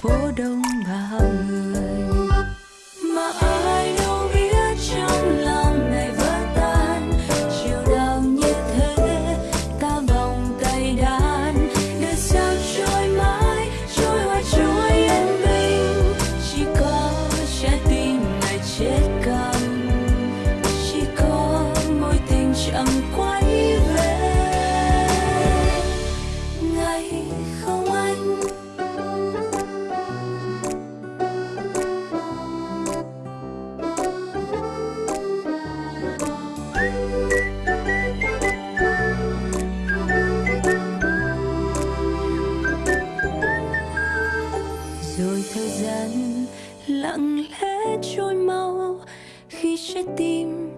phố đông bao người. Mà ai đâu biết trong lòng này vỡ tan. Chiều đau như thế, ta vòng tay đàn để sao trôi mãi, trôi hoa, trôi yên bình. Chỉ có trái tim này chết câm chỉ có mối tình chẳng quay về. Ngày không anh thời gian lặng lẽ trôi mau khi trái tim